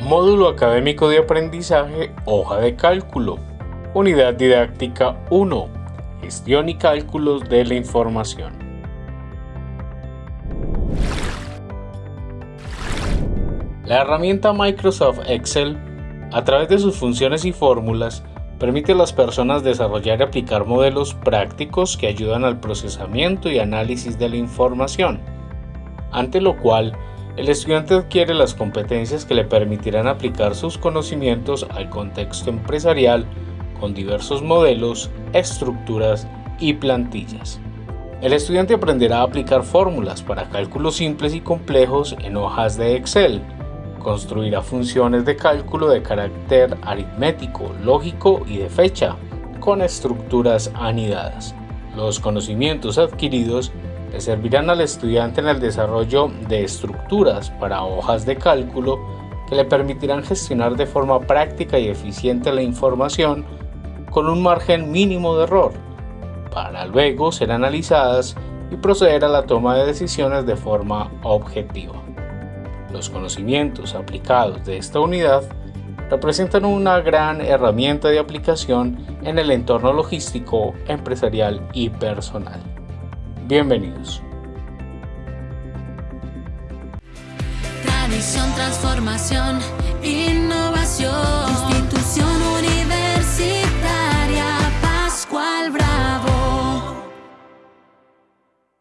Módulo Académico de Aprendizaje Hoja de Cálculo. Unidad Didáctica 1. Gestión y cálculos de la información. La herramienta Microsoft Excel, a través de sus funciones y fórmulas, permite a las personas desarrollar y aplicar modelos prácticos que ayudan al procesamiento y análisis de la información, ante lo cual el estudiante adquiere las competencias que le permitirán aplicar sus conocimientos al contexto empresarial con diversos modelos, estructuras y plantillas. El estudiante aprenderá a aplicar fórmulas para cálculos simples y complejos en hojas de Excel, construirá funciones de cálculo de carácter aritmético, lógico y de fecha, con estructuras anidadas. Los conocimientos adquiridos le servirán al estudiante en el desarrollo de estructuras para hojas de cálculo que le permitirán gestionar de forma práctica y eficiente la información con un margen mínimo de error, para luego ser analizadas y proceder a la toma de decisiones de forma objetiva. Los conocimientos aplicados de esta unidad representan una gran herramienta de aplicación en el entorno logístico, empresarial y personal. Bienvenidos. Tradición, transformación.